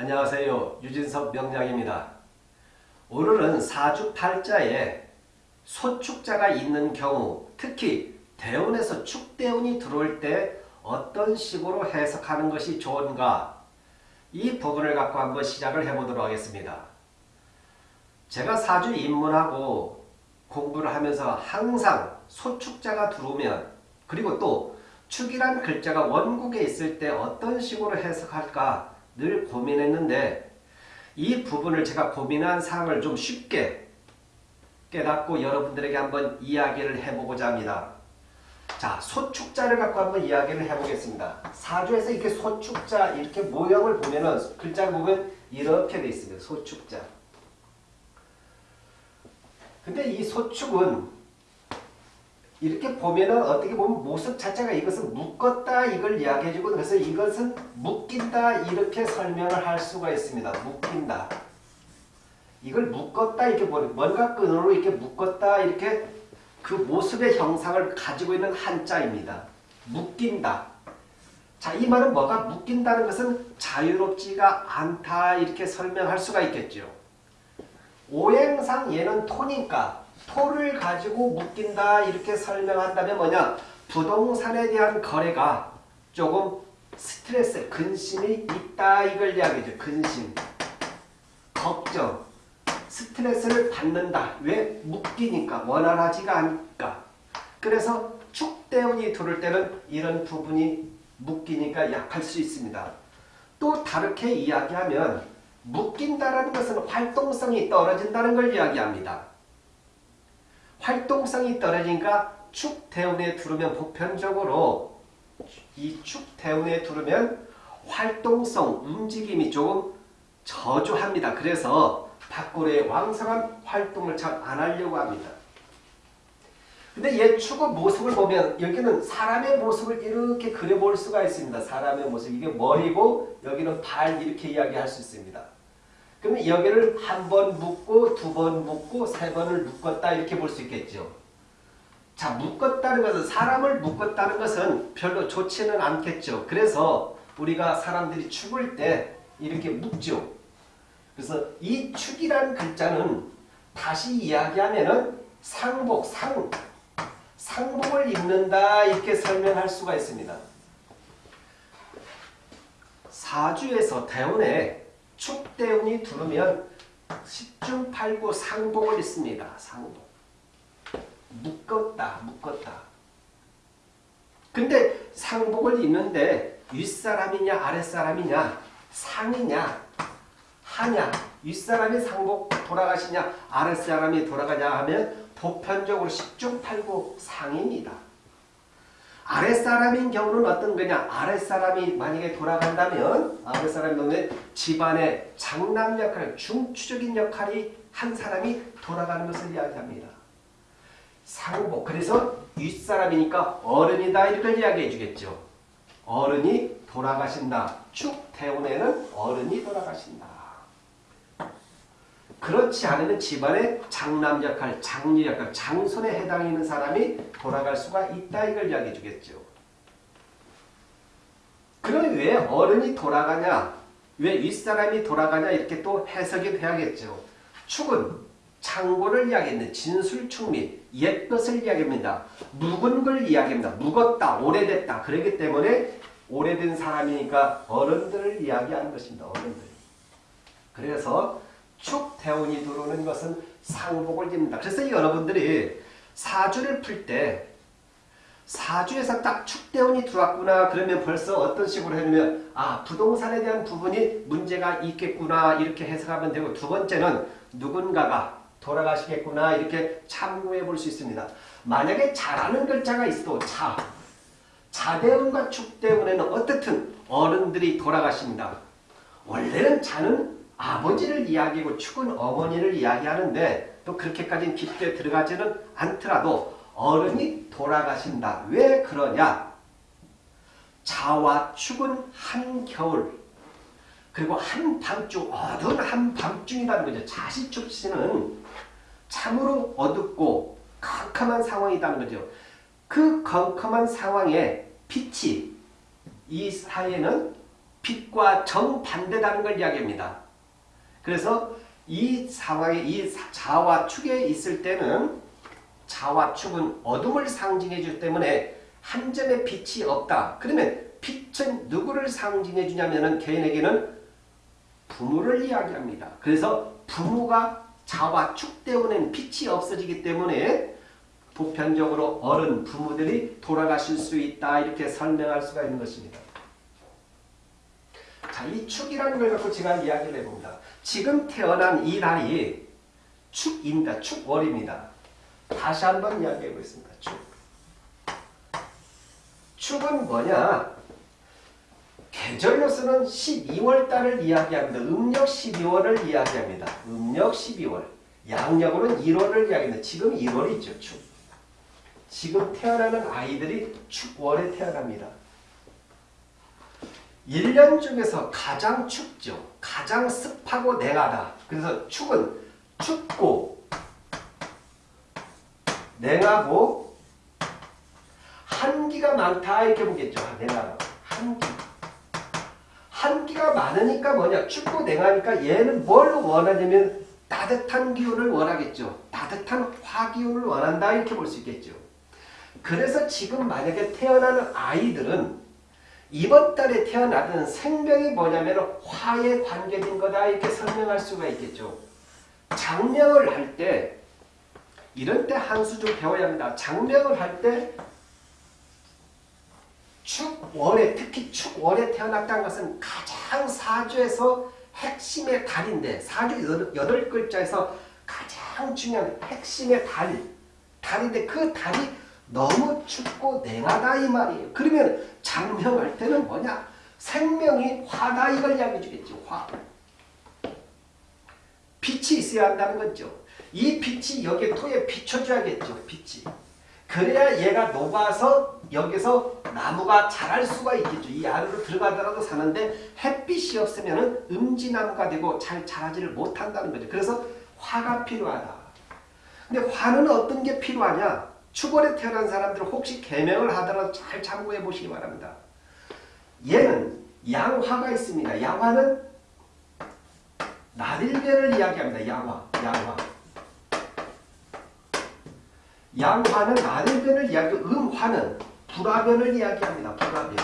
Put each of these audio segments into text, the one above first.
안녕하세요. 유진석 명량입니다. 오늘은 사주팔자에 소축자가 있는 경우 특히 대운에서 축대운이 들어올 때 어떤 식으로 해석하는 것이 좋은가 이 부분을 갖고 한번 시작을 해보도록 하겠습니다. 제가 사주 입문하고 공부를 하면서 항상 소축자가 들어오면 그리고 또 축이란 글자가 원국에 있을 때 어떤 식으로 해석할까 늘 고민했는데 이 부분을 제가 고민한 사항을 좀 쉽게 깨닫고 여러분들에게 한번 이야기를 해보고자 합니다. 자, 소축자를 갖고 한번 이야기를 해보겠습니다. 사주에서 이렇게 소축자 이렇게 모형을 보면은 글자를 보면 이렇게 돼 있습니다. 소축자. 근데 이 소축은 이렇게 보면은 어떻게 보면 모습 자체가 이것은 묶었다 이걸 이야기해주고 그래서 이것은 묶인다 이렇게 설명을 할 수가 있습니다. 묶인다. 이걸 묶었다 이렇게 보는 뭔가 끈으로 이렇게 묶었다 이렇게 그 모습의 형상을 가지고 있는 한자입니다. 묶인다. 자, 이 말은 뭐가 묶인다는 것은 자유롭지가 않다 이렇게 설명할 수가 있겠죠. 오행상 얘는 토니까 토를 가지고 묶인다 이렇게 설명한다면 뭐냐 부동산에 대한 거래가 조금 스트레스, 근심이 있다 이걸 이야기죠. 근심, 걱정, 스트레스를 받는다. 왜? 묶이니까 원활하지가 않으니까. 그래서 축대운이 들을 때는 이런 부분이 묶이니까 약할 수 있습니다. 또 다르게 이야기하면 묶인다라는 것은 활동성이 떨어진다는 걸 이야기합니다. 활동성이 떨어지니까 축대운에 두르면 보편적으로 이 축대운에 두르면 활동성, 움직임이 조금 저조합니다. 그래서 밖으로의 왕성한 활동을 잘 안 하려고 합니다. 근데 얘 축의 모습을 보면 여기는 사람의 모습을 이렇게 그려볼 수가 있습니다. 사람의 모습. 이게 머리고 여기는 발 이렇게 이야기할 수 있습니다. 그러면 여기를 한 번 묶고 두 번 묶고 세 번을 묶었다 이렇게 볼 수 있겠죠. 자 묶었다는 것은 사람을 묶었다는 것은 별로 좋지는 않겠죠. 그래서 우리가 사람들이 죽을 때 이렇게 묶죠. 그래서 이 축이라는 글자는 다시 이야기하면은 상복, 상, 상복을 입는다 이렇게 설명할 수가 있습니다. 사주에서 대운에 축대운이 두르면 10중 8구 상복을 입습니다. 상복. 묶었다. 묶었다. 근데 상복을 입는데 윗사람이냐 아랫사람이냐 상이냐 하냐 윗사람이 상복 돌아가시냐 아랫사람이 돌아가냐 하면 보편적으로 10중 8구 상입니다. 아랫사람인 경우는 어떤 거냐? 아랫사람이 만약에 돌아간다면 아랫사람이 보면 집안의 장남 역할, 중추적인 역할이 한 사람이 돌아가는 것을 이야기합니다. 상복. 그래서 윗사람이니까 어른이다 이걸 이야기해 주겠죠. 어른이 돌아가신다. 축대운에는 어른이 돌아가신다. 그렇지 않으면 집안의 장남 역할, 장녀 역할, 장손에 해당하는 사람이 돌아갈 수가 있다 이걸 이야기해 주겠죠. 그럼 왜 어른이 돌아가냐, 왜 윗사람이 돌아가냐 이렇게 또 해석이 돼야겠죠. 축은 창고를 이야기했는 진술축미, 옛것을 이야기합니다. 묵은 걸 이야기합니다. 묵었다, 오래됐다. 그렇기 때문에 오래된 사람이니까 어른들을 이야기하는 것입니다. 어른들. 그래서 축 대운이 들어오는 것은 상복을 입는다. 그래서 여러분들이 사주를 풀 때 사주에서 딱 축대운이 들어왔구나 그러면 벌써 어떤 식으로 해놓으면 아 부동산에 대한 부분이 문제가 있겠구나 이렇게 해석하면 되고 두 번째는 누군가가 돌아가시겠구나 이렇게 참고해 볼 수 있습니다. 만약에 잘하는 글자가 있어도 자 자대운과 축대운에는 어떻든 어른들이 돌아가십니다. 원래는 자는 아버지를 이야기하고 축은 어머니를 이야기하는데 또 그렇게까지 깊게 들어가지는 않더라도 어른이 돌아가신다. 왜 그러냐? 자와 축은 한겨울 그리고 한밤중 어두운 한밤중이라는 거죠. 자시축시는 참으로 어둡고 컴컴한 상황이라는 거죠. 그 컴컴한 상황에 빛이 이 사이에는 빛과 정반대다는 걸 이야기합니다. 그래서 이 상황에 이 자와 축에 있을 때는 자와 축은 어둠을 상징해 주기 때문에 한 점의 빛이 없다. 그러면 빛은 누구를 상징해 주냐면은 개인에게는 부모를 이야기합니다. 그래서 부모가 자와 축 때문에 빛이 없어지기 때문에 보편적으로 어른 부모들이 돌아가실 수 있다 이렇게 설명할 수가 있는 것입니다. 자, 이 축이라는 걸 갖고 제가 이야기를 해봅니다. 지금 태어난 이 날이 축입니다. 축월입니다. 다시 한번 이야기해 보겠습니다. 축. 축은 뭐냐? 계절로서는 12월 달을 이야기합니다. 음력 12월을 이야기합니다. 음력 12월. 양력으로는 1월을 이야기합니다. 지금 1월이죠. 축. 지금 태어나는 아이들이 축월에 태어납니다. 1년 중에서 가장 춥죠. 가장 습하고 냉하다. 그래서 축은 춥고 냉하고 한기가 많다 이렇게 보겠죠. 냉하다. 한기. 한기가 많으니까 뭐냐? 춥고 냉하니까 얘는 뭘 원하냐면 따뜻한 기운을 원하겠죠. 따뜻한 화기운을 원한다 이렇게 볼 수 있겠죠. 그래서 지금 만약에 태어나는 아이들은 이번 달에 태어나는 생명이 뭐냐면 화에 관계된 거다 이렇게 설명할 수가 있겠죠. 장명을 할 때 이런 때 한수 좀 배워야 합니다. 장명을 할 때 축월에 특히 축월에 태어났다는 것은 가장 사주에서 핵심의 달인데 사주 여덟 글자에서 가장 중요한 핵심의 달 달인데 그 달이 너무 춥고 냉하다 이 말이에요. 그러면 장명할 때는 뭐냐? 생명이 화다 이걸 이야기해 주겠죠. 화. 빛이 있어야 한다는 거죠. 이 빛이 여기 토에 비춰줘야겠죠. 빛이. 그래야 얘가 녹아서 여기서 나무가 자랄 수가 있겠죠. 이 안으로 들어가더라도 사는데 햇빛이 없으면 음지나무가 되고 잘 자라지를 못한다는 거죠. 그래서 화가 필요하다. 근데 화는 어떤 게 필요하냐? 축월에 태어난 사람들은 혹시 개명을 하더라도 잘 참고해 보시기 바랍니다. 얘는 양화가 있습니다. 양화는 나들변을 이야기합니다. 양화, 양화. 양화는 나들변을 이야기하고 음화는 불화변을 이야기합니다. 불화변.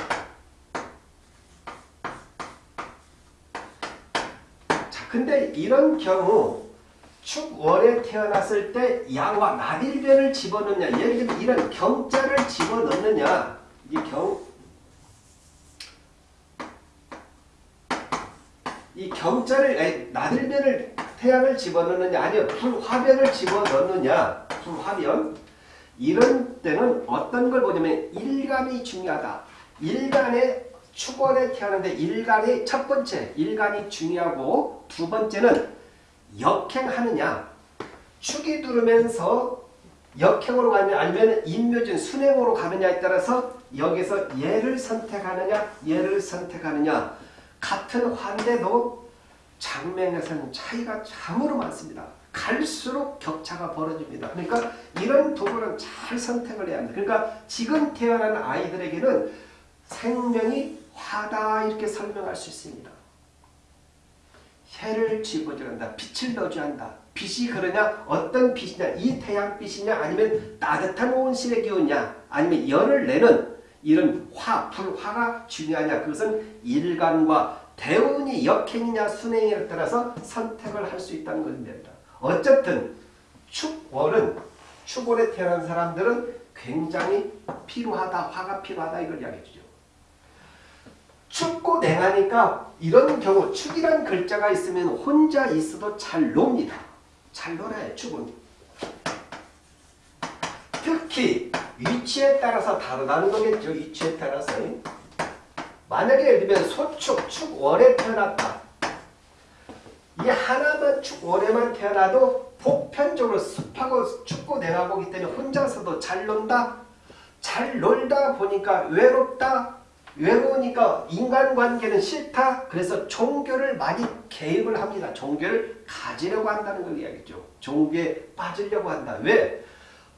자, 근데 이런 경우 축월에 태어났을 때 양화 나딜변을 집어넣느냐? 예를 들면 이런 경자를 집어넣느냐? 이 경, 이 경자를 나들변을 태양을 집어넣느냐? 아니면 불화변을 집어넣느냐? 불화변 이런 때는 어떤 걸 보냐면 일간이 중요하다. 일간의 축월에 태어났는데 일간이 첫 번째 일간이 중요하고 두 번째는 역행하느냐 축이 두르면서 역행으로 가느냐 아니면 인묘진 순행으로 가느냐에 따라서 여기서 얘를 선택하느냐 얘를 선택하느냐 같은 환대도 장명에서는 차이가 참으로 많습니다. 갈수록 격차가 벌어집니다. 그러니까 이런 부분은 잘 선택을 해야 합니다. 그러니까 지금 태어난 아이들에게는 생명이 화다 이렇게 설명할 수 있습니다. 해를 집어줘야 한다. 빛을 넣어줘야 한다. 빛이 그러냐? 어떤 빛이냐? 이 태양빛이냐? 아니면 따뜻한 온실의 기운이냐? 아니면 열을 내는 이런 화, 불화가 중요하냐? 그것은 일간과 대운이 역행이냐 순행에 따라서 선택을 할 수 있다는 것입니다. 어쨌든 축월은 축월에 태어난 사람들은 굉장히 필요하다. 화가 필요하다. 이걸 이야기해 주죠. 춥고 냉하니까 이런 경우 축이란 글자가 있으면 혼자 있어도 잘 놉니다. 잘 놀아요. 축은. 특히 위치에 따라서 다르다는 거겠죠. 위치에 따라서. 만약에 예를 들면 소축, 축월에 태어났다. 이 하나만 축월에만 태어나도 보편적으로 습하고 춥고 냉하고기 때문에 혼자서도 잘 논다. 잘 놀다 보니까 외롭다. 외로우니까 인간관계는 싫다. 그래서 종교를 많이 개입을 합니다. 종교를 가지려고 한다는 걸 이야기죠. 종교에 빠지려고 한다. 왜?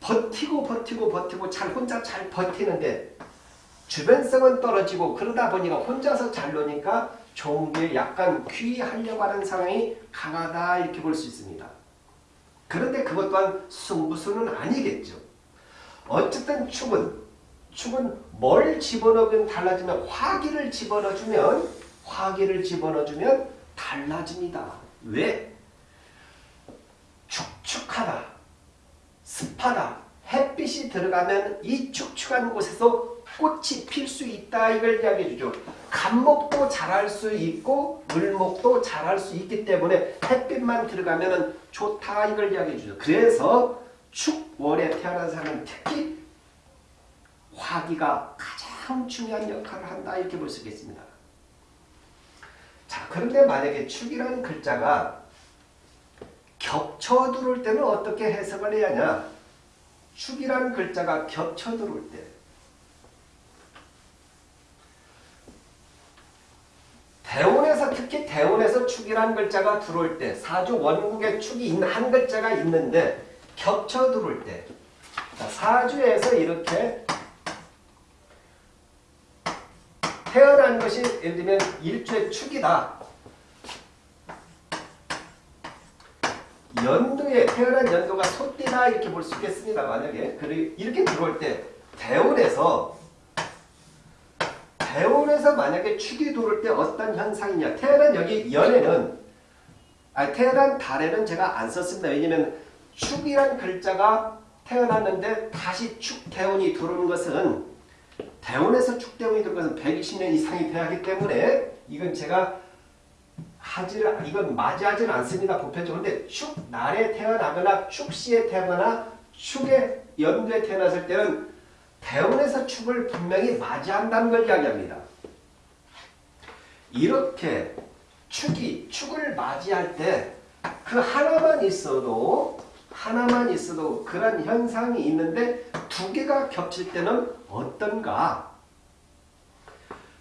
버티고 버티고 버티고 잘 혼자 잘 버티는데 주변성은 떨어지고 그러다 보니까 혼자서 잘 노니까 종교에 약간 귀하려고 하는 상황이 강하다 이렇게 볼 수 있습니다. 그런데 그것 또한 승부수는 아니겠죠. 어쨌든 축은 축은 뭘 집어넣으면 달라지면 화기를 집어넣어주면 화기를 집어넣어주면 달라집니다. 왜? 축축하다, 습하다, 햇빛이 들어가면 이 축축한 곳에서 꽃이 필 수 있다 이걸 이야기해 주죠. 감목도 자랄 수 있고 물목도 자랄 수 있기 때문에 햇빛만 들어가면 좋다 이걸 이야기해 주죠. 그래서 축월에 태어난 사람은 특히 화기가 가장 중요한 역할을 한다 이렇게 볼 수 있겠습니다. 자 그런데 만약에 축이라는 글자가 겹쳐 들어올 때는 어떻게 해석을 해야 하냐? 축이라는 글자가 겹쳐 들어올 때. 대운에서 특히 대운에서 축이라는 글자가 들어올 때 사주 원국에 축이 있는 한 글자가 있는데 겹쳐 들어올 때. 자, 사주에서 이렇게 태어난 것이 예를 들면 일주의 축이다. 연도에 태어난 연도가 소띠다 이렇게 볼 수 있겠습니다. 만약에 이렇게 들어올 때 대운에서 대운에서 만약에 축이 들어올 때 어떤 현상이냐 태어난 여기 연에는 아 태어난 달에는 제가 안 썼습니다. 왜냐면 축이란 글자가 태어났는데 다시 축 대운이 들어오는 것은 대운에서 축대운이 들어오는 것은 120년 이상이 돼야 하기 때문에 이건 제가 하지를 이건 맞이하지는 않습니다. 보편적으로 근데 축날에 태어나거나 축시에 태어나거나 축의 연도에 태어났을 때는 대운에서 축을 분명히 맞이한다는 걸 이야기합니다. 이렇게 축이 축을 맞이할 때 그 하나만 있어도 하나만 있어도 그런 현상이 있는데 두 개가 겹칠 때는 어떤가?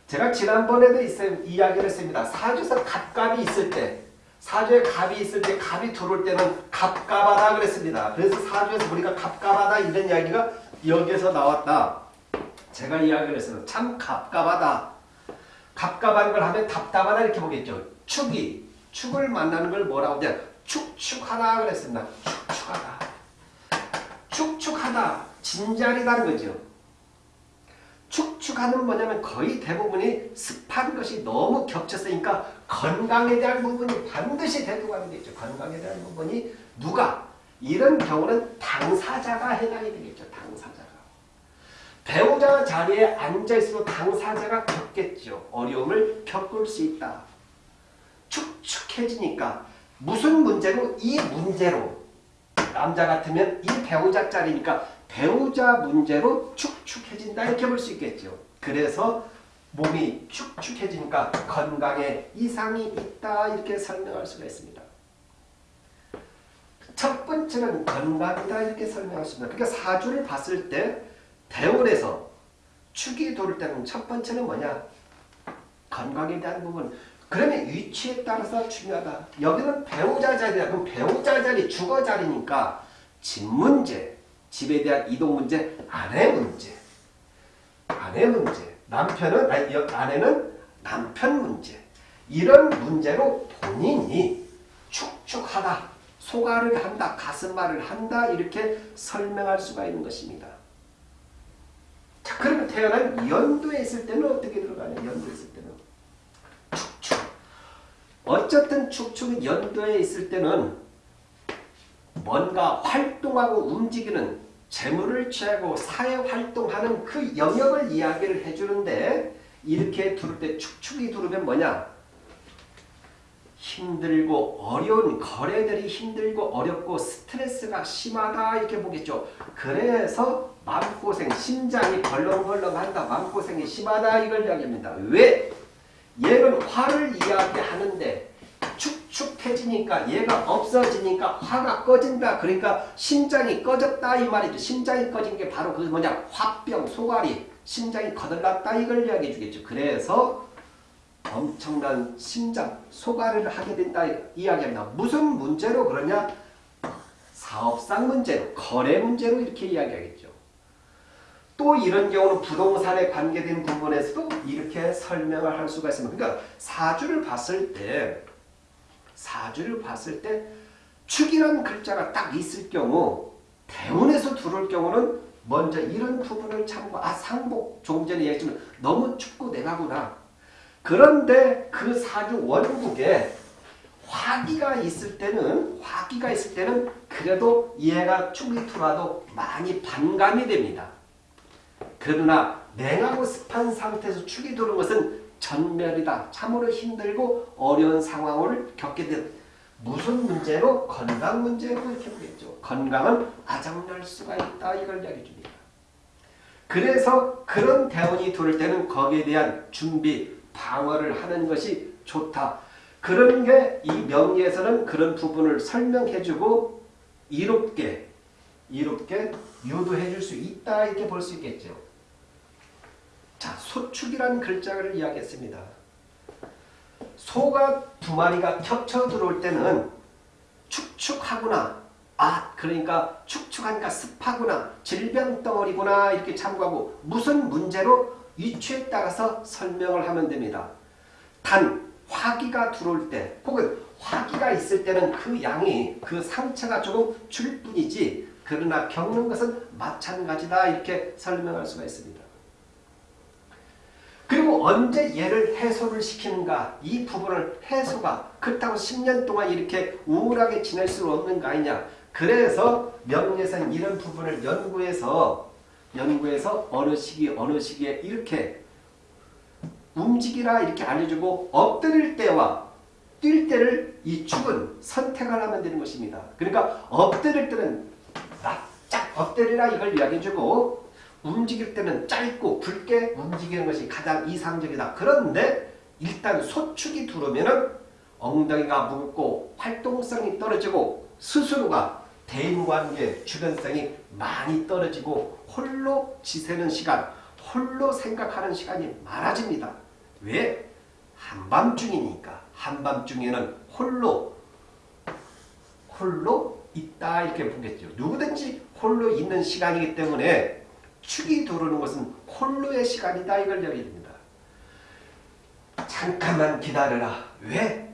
제가 지난번에도 이야기를 했습니다. 사주에서 갑갑이 있을 때 사주에 갑이 있을 때 갑이 들어올 때는 갑갑하다 그랬습니다. 그래서 사주에서 우리가 갑갑하다 이런 이야기가 여기에서 나왔다. 제가 이야기를 했어요. 참 갑갑하다. 갑갑한 걸 하면 답답하다 이렇게 보겠죠. 축이 축을 만나는 걸 뭐라고 하냐 축축하다 그랬습니다. 축축하다. 축축하다. 진자리다는 거죠. 축축하는 뭐냐면 거의 대부분이 습한 것이 너무 겹쳤으니까 건강에 대한 부분이 반드시 대두가 되겠죠. 건강에 대한 부분이 누가 이런 경우는 당사자가 해당이 되겠죠. 당사자가. 배우자 자리에 앉아있어도 당사자가 겪겠죠. 어려움을 겪을 수 있다. 축축해지니까 무슨 문제로? 이 문제로 남자 같으면 이 배우자 자리니까 배우자 문제로 축축해진다 이렇게 볼 수 있겠죠. 그래서 몸이 축축해지니까 건강에 이상이 있다 이렇게 설명할 수가 있습니다. 첫 번째는 건강이다 이렇게 설명할 수 있습니다. 그러니까 사주를 봤을 때 대원에서 축이 돌 때는 첫 번째는 뭐냐? 건강에 대한 부분. 그러면 위치에 따라서 중요하다. 여기는 배우자 자리다. 그럼 배우자 자리, 주거 자리니까 집 문제, 집에 대한 이동 문제, 아내 문제. 아내 문제. 남편은, 아니, 아내는 남편 문제. 이런 문제로 본인이 축축하다, 소가를 한다, 가슴말을 한다, 이렇게 설명할 수가 있는 것입니다. 자, 그러면 태어난 연도에 있을 때는 어떻게 들어가냐? 연도에 있을 때는. 어쨌든 축축은 연도에 있을 때는 뭔가 활동하고 움직이는 재물을 취하고 사회활동하는 그 영역을 이야기를 해주는데 이렇게 두를 때 축축이 두르면 뭐냐? 힘들고 어려운 거래들이 힘들고 어렵고 스트레스가 심하다 이렇게 보겠죠. 그래서 마음고생, 심장이 벌렁벌렁한다. 마음고생이 심하다 이걸 이야기합니다. 왜? 얘는 화를 이야기하는데 축축해지니까 얘가 없어지니까 화가 꺼진다. 그러니까 심장이 꺼졌다 이 말이죠. 심장이 꺼진 게 바로 그 뭐냐 화병, 소가리, 심장이 거들났다 이걸 이야기해 주겠죠. 그래서 엄청난 심장, 소가리를 하게 된다 이야기합니다. 무슨 문제로 그러냐? 사업상 문제로, 거래 문제로 이렇게 이야기하겠죠. 또 이런 경우는 부동산에 관계된 부분에서도 이렇게 설명을 할 수가 있습니다. 그러니까 사주를 봤을 때 사주를 봤을 때 축이라는 글자가 딱 있을 경우 대운에서 들어올 경우는 먼저 이런 부분을 참고 아 상복 조금 전에 얘기했지만 너무 춥고 내가구나. 그런데 그 사주 원국에 화기가 있을 때는 화기가 있을 때는 그래도 얘가 들어와도 많이 반감이 됩니다. 그러나 냉하고 습한 상태에서 축이 들어오는 것은 전멸이다. 참으로 힘들고 어려운 상황을 겪게 된 무슨 문제로? 건강 문제로 이렇게 보겠죠. 건강은 아작날 수가 있다. 이걸 이야기해 줍니다. 그래서 그런 대원이 들을 때는 거기에 대한 준비, 방어를 하는 것이 좋다. 그런 게 이 명리에서는 그런 부분을 설명해 주고 이롭게 이롭게 유도해 줄 수 있다 이렇게 볼 수 있겠죠. 자, 소축이라는 글자를 이야기했습니다. 소가 두 마리가 겹쳐 들어올 때는 축축하구나. 아, 그러니까 축축하니까 습하구나. 질병 덩어리구나. 이렇게 참고하고 무슨 문제로 위치에 따라서 설명을 하면 됩니다. 단, 화기가 들어올 때 혹은 화기가 있을 때는 그 양이 그 상처가 조금 줄 뿐이지 그러나 겪는 것은 마찬가지다 이렇게 설명할 수가 있습니다. 그리고 언제 얘를 해소를 시키는가 이 부분을 해소가 그렇다고 10년 동안 이렇게 우울하게 지낼 수 없는 거 아니냐 그래서 명리에서는 이런 부분을 연구해서 연구해서 어느 시기 어느 시기에 이렇게 움직이라 이렇게 알려주고 엎드릴 때와 뛸 때를 이 축은 선택을 하면 되는 것입니다. 그러니까 엎드릴 때는 납작 엎드리라 이걸 이야기해주고 움직일 때는 짧고 굵게 움직이는 것이 가장 이상적이다. 그런데 일단 소축이 들어오면 엉덩이가 무겁고 활동성이 떨어지고 스스로가 대인관계 주변성이 많이 떨어지고 홀로 지새는 시간, 홀로 생각하는 시간이 많아집니다. 왜? 한밤중이니까. 한밤중에는 홀로 홀로 있다 이렇게 보겠죠. 누구든지 홀로 있는 시간이기 때문에 축이 들어오는 것은 홀로의 시간이다 이걸 얘기합니다. 잠깐만 기다려라. 왜?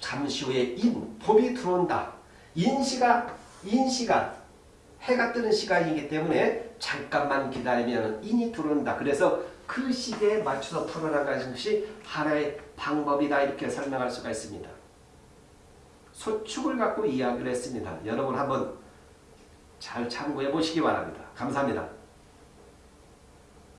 잠시 후에 인, 봄이 들어온다. 인시가 인시가 해가 뜨는 시간이기 때문에 잠깐만 기다리면 인이 들어온다. 그래서 그 시대에 맞춰서 풀어나가는 것이 하나의 방법이다 이렇게 설명할 수가 있습니다. 소축을 갖고 이야기를 했습니다. 여러분 한번 잘 참고해 보시기 바랍니다. 감사합니다.